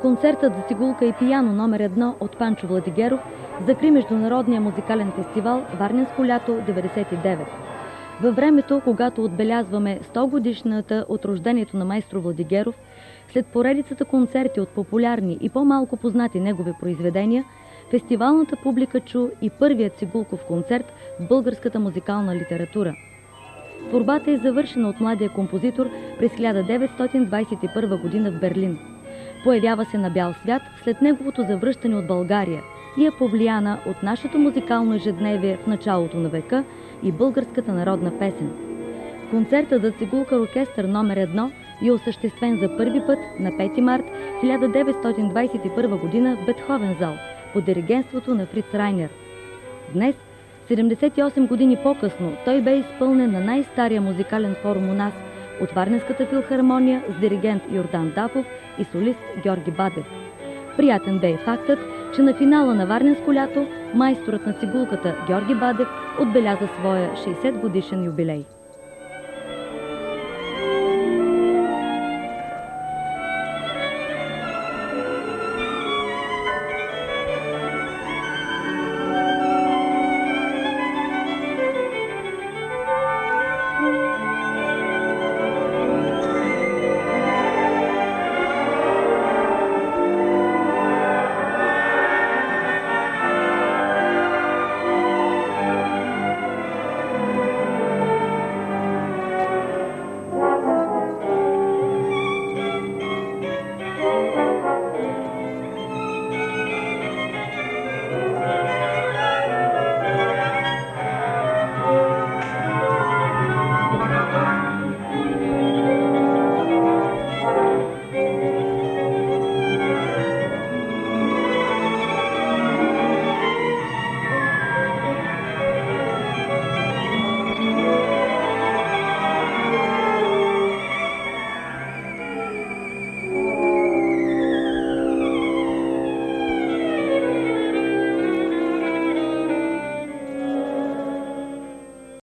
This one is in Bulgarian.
Концертът за цигулка и пияно номер едно от Панчо Владигеров закри Международния музикален фестивал Варненско лято 99. Във времето, когато отбелязваме 100 годишната от рождението на майстро Владигеров, след поредицата концерти от популярни и по-малко познати негови произведения, фестивалната публика чу и първият цигулков концерт в българската музикална литература. Творбата е завършена от младия композитор през 1921 година в Берлин. Появява се на бял свят след неговото завръщане от България и е повлияна от нашето музикално ежедневие в началото на века и българската народна песен. Концертът за цигулка оркестър номер едно е осъществен за първи път на 5 март 1921 година в Бетховен зал под диригенството на Фриц Райнер. Днес, 78 години по-късно, той бе изпълнен на най-стария музикален форум у нас от Варненската филхармония с диригент Йордан Дафов и солист Георги Бадев. Приятен бе и фактът, че на финала на Варненско лято майсторът на цигулката Георги Бадев отбеляза своя 60 годишен юбилей.